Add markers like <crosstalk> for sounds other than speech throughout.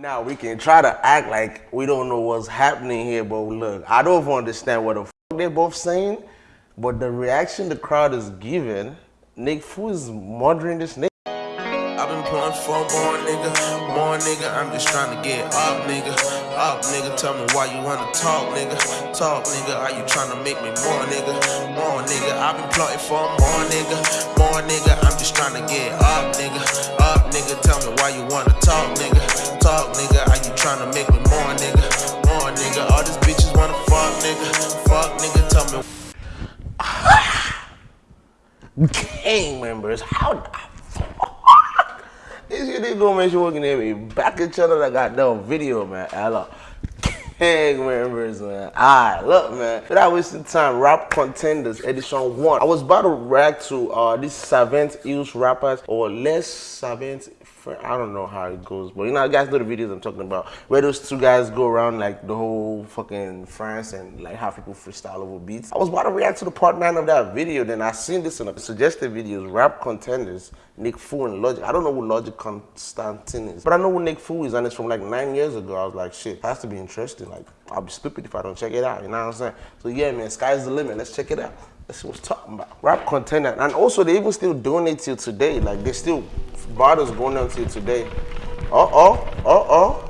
Now we can try to act like we don't know what's happening here, but look, I don't understand what the f they're both saying, but the reaction the crowd is giving, Nick Fu is murdering this nigga. I've been pulling for more nigga, more nigga. I'm just trying to get up, nigga. Up, nigga. Tell me why you wanna talk, nigga. Talk, nigga. Are you trying to make me more, nigga? More, nigga. I've been plotting for more, nigga. More, nigga. I'm just trying to get up, nigga. Up, nigga. Tell me why you wanna talk, nigga. Talk, nigga. Are you trying to make me more, nigga? More, nigga. All these bitches wanna fuck, nigga. Fuck, nigga. Tell me. <sighs> Gang members, how this shit they gonna make we can hear me back each other that goddamn video, man. Hello. <laughs> Gang members, man. Alright, look, man. Without wasting time, Rap Contenders Edition 1. I was about to react to uh, these Savant Hills rappers or less Savant I don't know how it goes, but you know, you guys know the videos I'm talking about, where those two guys go around like the whole fucking France and like have people freestyle over beats. I was about to react to the part nine of that video, then I seen this in the suggested videos, rap contenders, Nick Fu and Logic. I don't know who Logic Constantine is, but I know who Nick Fu is, and it's from like nine years ago. I was like, shit, has to be interesting. Like, I'll be stupid if I don't check it out. You know what I'm saying? So yeah, man, sky's the limit. Let's check it out. That's what talking about. Rap contender. And also, they even still doing it till today. Like, they still, bottles going on till today. Uh-oh, uh-oh.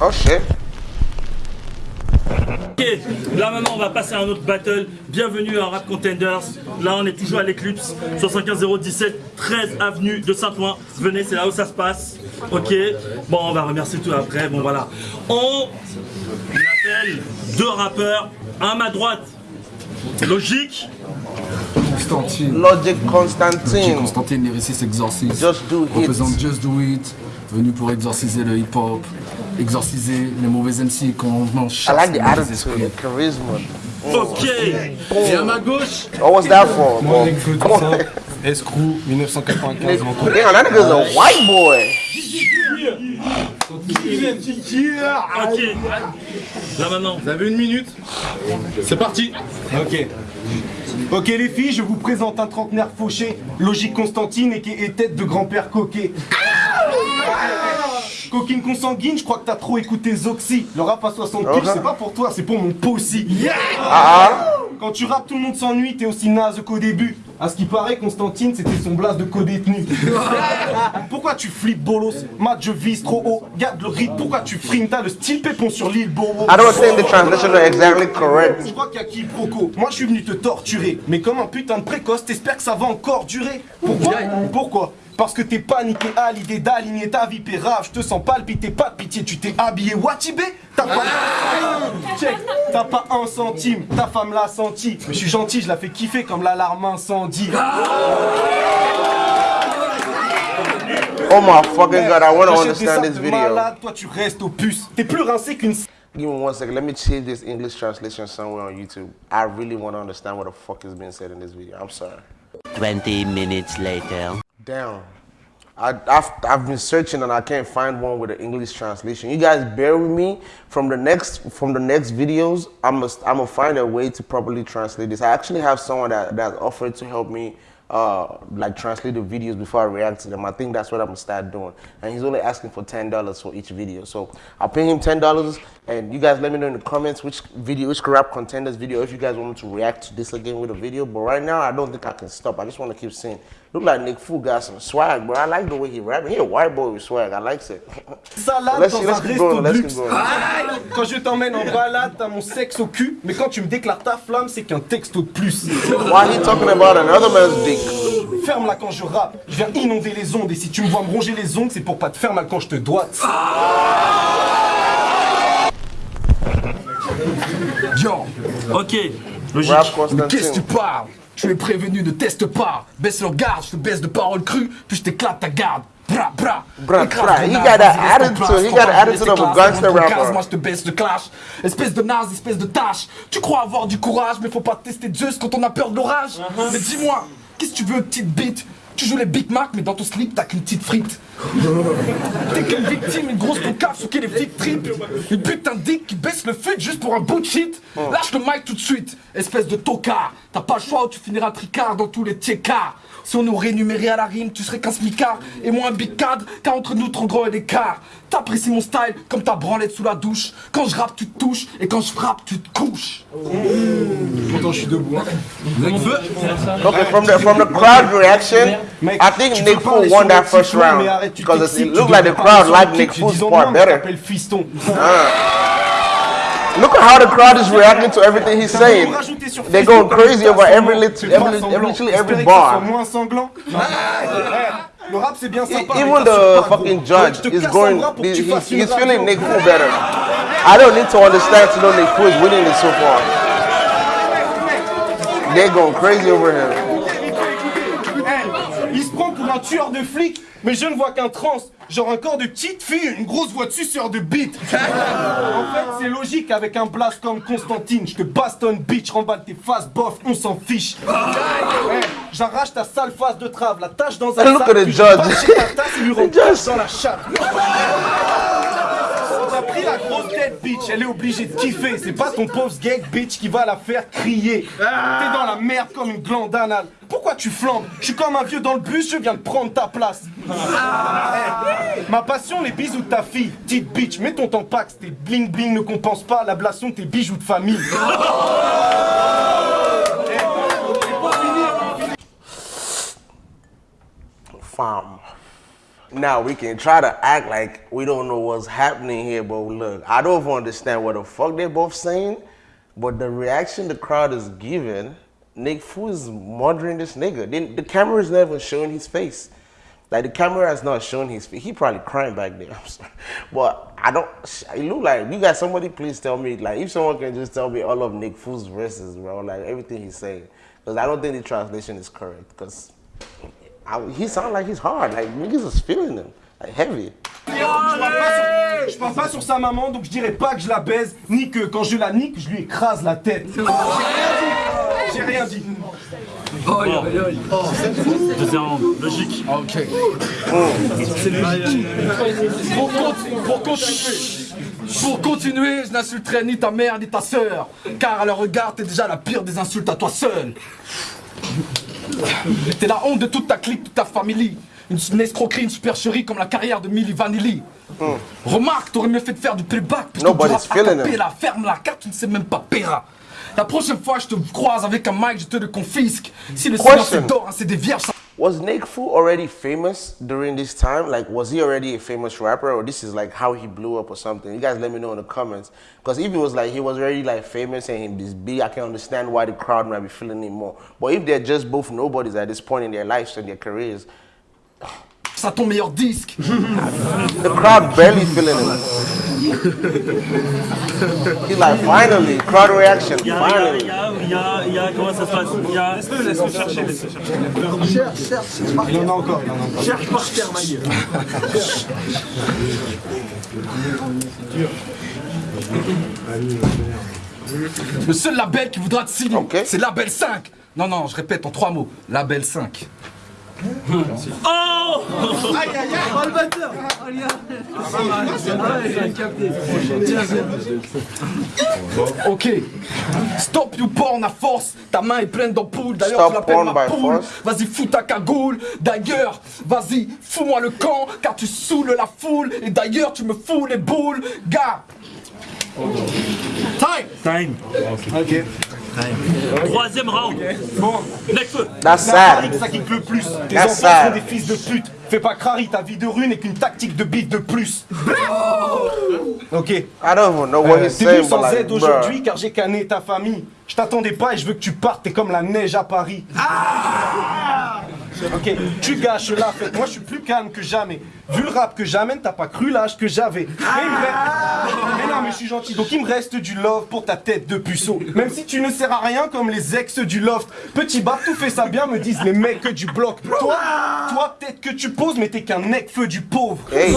Oh shit. Ok, là maintenant on va passer à un autre battle. Bienvenue à Rap Contenders. Là on est toujours à l'Eclipse, 75 017, 13 avenue de Saint-Ouen. Venez, c'est là où ça se passe. Ok, bon on va remercier tout après. Bon voilà. On appelle deux rappeurs. Un à ma droite, Logique. Constantine. Logic Constantine. Logic Constantine, lyriciste exorciste. Just do it. Représente Just Do It. Venu pour exorciser le hip-hop exorciser les mauvais MC qu'on en chasse. I like the attitude, the charisma. Ok. Et à ma gauche. What was that for? Bon. Escrew 1995. Damn, that nigga's a white boy. Ok. Là maintenant. Vous avez une minute. C'est parti. Ok. Ok les filles, je vous présente un trentenaire fauché, logique Constantine et qui est tête de grand-père coquet. Coquine consanguine, je crois que t'as trop écouté Zoxy. Le rap à 60 piges, c'est pas pour toi, c'est pour mon possi. Ah. Quand tu rappes, tout le monde s'ennuie, t'es aussi naze qu'au début. À ce qui paraît, Constantine, c'était son blase de co-détenu. <laughs> pourquoi tu flippes bolos? Matt, je vise trop haut. Garde le rythme, pourquoi tu frimes T'as le style pépon sur l'île Bobo. I don't think the translation is exactly correct. Je crois qu'il y a qui proco? Moi, je suis venu te torturer. Mais comme un putain de précoce, t'espères que ça va encore durer. Pourquoi? Pourquoi? Parce que t'es paniqué à l'idée d'aligner ta vie pérave, je te sens palpiter, pas de pitié, tu t'es habillé Watibé T'as pas... Check, t'as pas un centime, ta femme l'a senti. Mais je suis gentil, je la fais kiffer comme l'alarme incendie. Oh my fucking god, I wanna understand this video. Malade, toi tu restes au puce. T'es plus rincé qu'une... Give me one second. Let me see this English translation somewhere on YouTube. I really want to understand what the fuck is being said in this video. I'm sorry. 20 minutes later. Damn. I, have I've been searching and I can't find one with an English translation. You guys bear with me. From the next from the next videos, I must I'm gonna find a way to properly translate this. I actually have someone that that offered to help me uh, like translate the videos before I react to them. I think that's what I'm gonna start doing. And he's only asking for ten dollars for each video. So I'll pay him ten dollars and you guys let me know in the comments which video, which rap contenders video, if you guys want me to react to this again with a video. But right now I don't think I can stop. I just wanna keep saying Look like Nick Fu got some swag, bro. I like the way he rapping. He a white boy with swag. I like it. <laughs> Salade let's, dans let's un resto de luxe. Quand je t'emmène en balade, t'as mon sexe au cul. Mais quand tu me déclares ta flamme, c'est qu'un texto de plus. Why he talking about another man's dick? Ferme-la quand je rappe. Je viens inonder les ondes. Et si tu me vois me ronger les ongles, c'est pour pas te faire mal quand je te doite. Yo. Ok. Logique. Mais qu'est-ce que tu parles? Tu es prévenu, ne teste pas. Baisse le garde, je te baisse de paroles crues, puis je t'éclate ta garde. bra, bra. Bra, bra. naze, got that attitude. ton got the attitude of a gangster rapper. gaz, Moi je te baisse le clash. Espèce de naze, espèce de tâche. Tu crois avoir du courage, mais faut pas tester Zeus quand on a peur de l'orage. Mais dis-moi, qu'est-ce que tu veux, petite bite? Tu joues les Big Mac, mais dans ton slip, t'as qu'une petite frite. T'es qu'une victime, une grosse boucave sur qui les flics tripent. Une putain de dick qui baisse le fut juste pour un bout de shit. Lâche le mic tout de suite, espèce de tocard. T'as pas le choix ou tu finiras tricard dans tous les tiecards. Si on nous rémunérait à la rime, tu serais qu'un smicard et moi un big cadre, car entre nous, trop gros et l'écart. T'apprécies mon style comme ta branlette sous la douche. Quand je rappe, tu te touches, et quand je frappe, tu te couches. Pourtant, je suis debout. hein. Okay, from the from the crowd reaction, I think Nick won that first round tu because it t'excites, looked tu like the devrais crowd parler sur liked le Nick kick, Fu's disons, part non, better. t'appelles fiston. Look at how the crowd is reacting to everything he's T'as voulu saying. me rajouter sur They're Facebook going crazy comme over ça, every sanglant. lit- C'est every pas lit- sanglant. literally every Espérer que ça soit bar. moins sanglant. Non. Eh, Le rap c'est bien sympa. Even mais t'as the pas gros. fucking Ouais, judge je te is casse un going. bras pour que He's, tu fasses une he's feeling radio. Nick Fu better. I don't need to understand to know Nick Fu is winning it so far. They're going crazy over him. Tueur de flics, mais je ne vois qu'un trans. Genre un corps de petite fille, une grosse voix de suceur de bite. <laughs> en fait, c'est logique avec un blast comme Constantine. Je te bastonne, bitch, remballe tes faces, bof, on s'en fiche. Eh, J'arrache ta sale face de trave, la tâche dans un Look sac, at the judge. ta tasse et lui dans la chatte. A pris la grosse tête, bitch, elle est obligée de kiffer. C'est pas ton pauvre gag, bitch, qui va la faire crier. T'es dans la merde comme une glande anale. Pourquoi tu flambes? Je suis comme un vieux dans le bus, je viens de prendre ta place. Eh, ma passion, les bisous de ta fille. Petite bitch, mets ton tampax, tes bling bling ne compensent pas l'ablation de tes bijoux de famille. Fam. Now we can try to act like we don't know what's happening here, but look, I don't understand what the fuck they're both saying, but the reaction the crowd is giving, Nick Fu is murdering this nigga. The camera is never showing his face. Like the camera has not shown his face. He probably crying back there. <laughs> I'm sorry. But I don't it look like you got somebody please tell me like if someone can just tell me all of Nick Fu's verses, bro, like everything he's saying. Because I don't think the translation is correct. Because he sound like he's hard. Like niggas is feeling him. Like heavy. Je parle, pas sur, je parle pas sur sa maman, donc je dirais pas que je la baise, ni que quand je la nique, je lui écrase la tête. J'ai rien dit. Deuxième round, logique. Ok. Pour, con- pour continuer, pour continuer, je n'insulterai ni ta mère ni ta sœur, car à leur regard, t'es déjà la pire des insultes à toi seul. <laughs> T'es la honte de toute ta clique, toute ta famille. Une, une escroquerie, une supercherie comme la carrière de Milli Vanilli. Remarque, t'aurais mieux fait de faire du playback. Puisque Nobody's tu rappes a feeling him. cappella. Ferme la carte, tu ne sais même pas péra. La prochaine fois, je te croise avec un mic, je te le confisque. Si le silence Question. est d'or, hein, c'est des vierges. Was Nick Fu already famous during this time? Like, was he already a famous rapper, or this is like how he blew up or something? You guys let me know in the comments. Because if it was like he was already like famous and he's big, I can understand why the crowd might be feeling him more. But if they're just both nobodies at this point in their lives and their careers, Ça ton meilleur disque. the crowd barely feeling him. He's like, finally, crowd reaction, Il y a, il y a, finally. il y a, il y a, comment ça se passe? Il y a, laisse-le chercher, laisse-le chercher. Il en a encore, il en a encore. Cherche par terre, ma gueule. Le seul label qui voudra te signer, Ok. c'est Label 5. Non, non, je répète en trois mots. Label 5. Oh Ok. Stop you porn à force. Ta main est pleine d'ampoules. D'ailleurs, Stop tu l'appelles porn ma poule. force. Vas-y, fous ta cagoule. D'ailleurs, vas-y, fous-moi le camp. Car tu saoules la foule. Et d'ailleurs, tu me fous les boules. Gars. Time. Time. Ok. Troisième round. Bon, Necfeu. That's sad. ça kick le plus. Tes enfants sont des fils de pute. Fais pas crari, ta vie de rue n'est qu'une tactique de bite de plus. Ok. I don't even know what he's T'es venu sans aide aujourd'hui car j'ai canné ta famille. Je t'attendais pas et je veux que tu partes, t'es comme la neige à Paris. Ok, tu gâches la fête. Moi, je suis plus calme que jamais. Vu le rap que j'amène, t'as pas cru l'âge que j'avais. Mais, il me reste- mais non, mais je suis gentil. Donc, il me reste du love pour ta tête de puceau. Même si tu ne sers à rien comme les ex du loft. Petit bas, tout fait ça bien, me disent les mecs du bloc. Toi, toi, peut-être que tu poses, mais t'es qu'un mec feu du pauvre. Hey,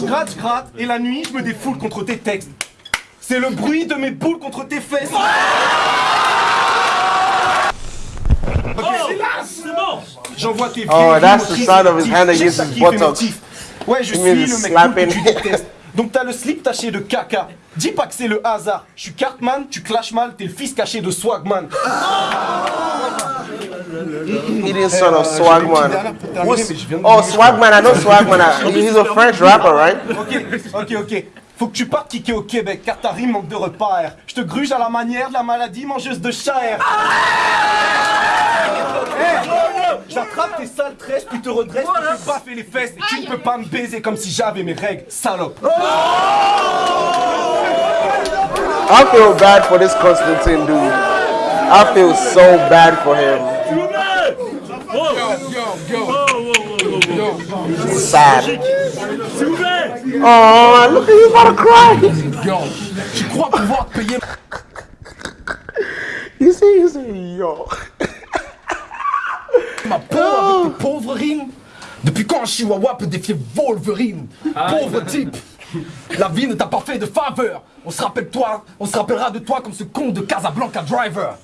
Je gratte, je gratte, et la nuit, je me défoule contre tes textes. C'est le bruit de mes boules contre tes fesses. J'envoie tes Oh, that's the sound of his hand against his buttocks. Ouais, je suis le mec slapping. que tu détestes. Donc t'as le slip taché de caca. Dis pas que c'est le hasard. Je suis Cartman, tu clashes mal, t'es le fils caché de Swagman. he didn't son of Swagman. viens de Oh, Swagman, I know Swagman. He's a French rapper, right? Ok, ok, ok. Faut que tu partes kicker au Québec car ta rime manque de repères. Je te gruge à la manière de la maladie mangeuse de chair. J'attrape tes sales tresses, puis te redresse, puis te baffer les fesses. Et tu ne peux pas me baiser comme si j'avais mes règles, salope. I feel bad for this Constantine dude. I feel so bad for him. Sad. Oh, look at you about to cry. Yo, tu crois pouvoir payer You see, you see, yo. Ma peau avec tes pauvres rimes Depuis quand un chihuahua peut défier Wolverine? Pauvre type. La vie ne t'a pas fait de faveur. On se rappelle toi, on se rappellera de toi comme ce con de Casablanca Driver.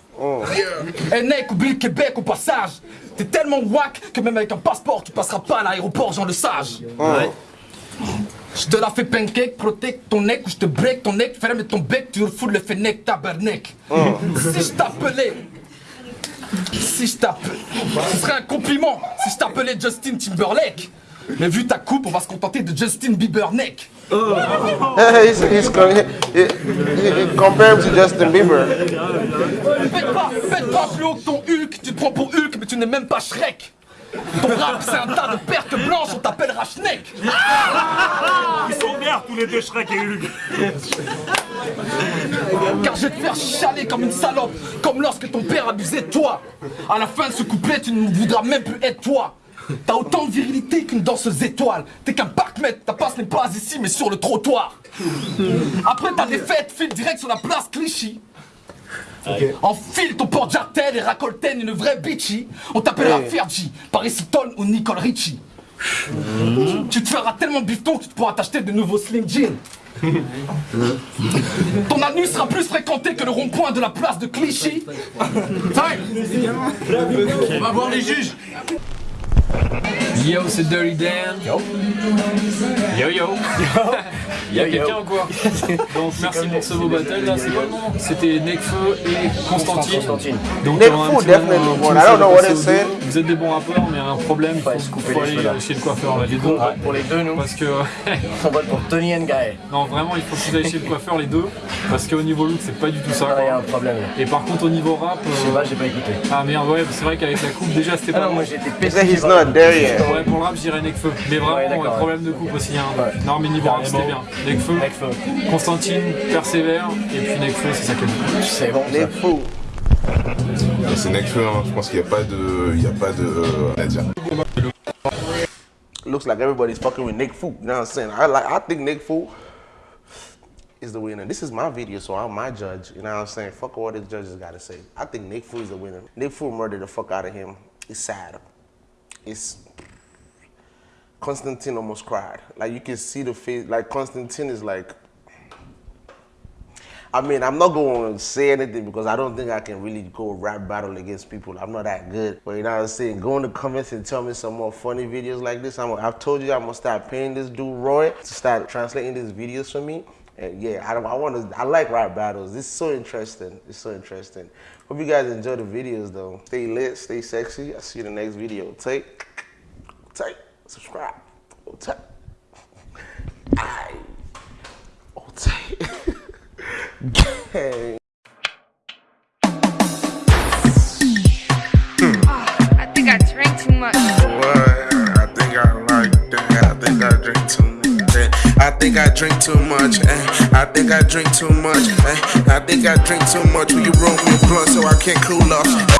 Eh mec, oublie le Québec au passage. T'es tellement whack que même avec un passeport tu passeras pas à l'aéroport Jean le Sage. Je te la fais pancake, protect ton neck ou je te break ton neck, ferme ton bec, tu refoules le fennec, tabarnak. Si je t'appelais si je t'appelais. Ce serait un compliment si je t'appelais Justin Timberlake. Mais vu ta coupe, on va se contenter de Justin Bieber neck. <laughs> he's, he's, con- he, he, he, he compare him to Justin Bieber. Pète pas, pète pas plus haut que ton Hulk, tu te prends pour Hulk, mais tu n'es même pas Shrek. Ton rap, c'est un tas de pertes blanches, on t'appellera Schneck. Ils sont verts tous les deux, Shrek et Hulk Car je vais te faire chialer comme une salope, comme lorsque ton père abusait de toi. À la fin de ce couplet, tu ne voudras même plus être toi. T'as autant de virilité qu'une danseuse étoile. T'es qu'un parkmètre, ta passe n'est pas ici mais sur le trottoir. Après ta défaite, file direct sur la place Clichy. Enfile ton porte-jartel et racoltaine une vraie bitchy. On t'appellera Fergie, Paris Hilton ou Nicole Richie. Tu te feras tellement bifton que tu pourras t'acheter de nouveaux slim jeans. <laughs> Ton anus sera plus fréquenté que le rond-point de la place de Clichy. <laughs> Time On va voir les juges. Yo, c'est Dirty Dan. Yo. Yo, yo. Il y a quelqu'un ou quoi <laughs> Donc, merci pour ce beau battle. Là, c'est quoi le nom C'était Nekfeu et Constantine. Donc, Nekfeu, on a un petit definitely I don't know what it said. Vous êtes des bons rappeurs, mais un problème, faut, faut aller chez le coiffeur, là, les deux. Pour les deux, nous, Parce que, on vote pour Tony and Guy. non, vraiment, il faut que vous ayez chez le coiffeur, les deux. Parce qu'au niveau look, c'est pas du tout ça. Ah, il y a un problème. là. Et par contre, au niveau rap. Je sais euh, pas, j'ai pas écouté. Ah merde, ouais, c'est vrai qu'avec la coupe, déjà, c'était Ah pas moi j'étais pété. said he's not there yet. Ouais, pour le rap, je dirais Nekfeu. Mais vraiment, problème de coupe aussi. Hein. Non, mais niveau rap, c'était bien. Nekfeu, Nekfeu. Constantine, persévère, et puis Nekfeu, c'est ça que C'est bon. Fu. C'est Nekfeu, hein. je pense qu'il n'y a pas de. Il y a pas de. euh, à dire. Looks like everybody's fucking with Nick Fu. You know what I'm saying? I like. I think Nick Fu is the winner. This is my video, so I'm my judge. You know what I'm saying? Fuck what the judges got to say. I think Nick Fu is the winner. Nick Fu murdered the fuck out of him. It's sad. It's Constantine almost cried. Like you can see the face. Like Constantine is like. I mean, I'm not going to say anything because I don't think I can really go rap battle against people. I'm not that good. But you know what I'm saying? Go in the comments and tell me some more funny videos like this. I'm, I've told you I'm gonna start paying this dude Roy to start translating these videos for me. And yeah, I, don't, I want to. I like rap battles. It's so interesting. It's so interesting. Hope you guys enjoy the videos though. Stay lit, stay sexy. I'll see you in the next video. Take, take, subscribe. Oh, take. Aye. Oh, take. Gang. I think I drank too much. What? I think I like that. I think I drink too much. eh? I think I drink too much. eh? I think I drink too much. eh? I think I drink too much. Will you roll me a blunt so I can cool off?